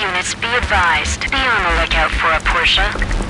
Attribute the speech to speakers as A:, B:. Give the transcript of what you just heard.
A: units be advised. Be on the lookout for a Porsche.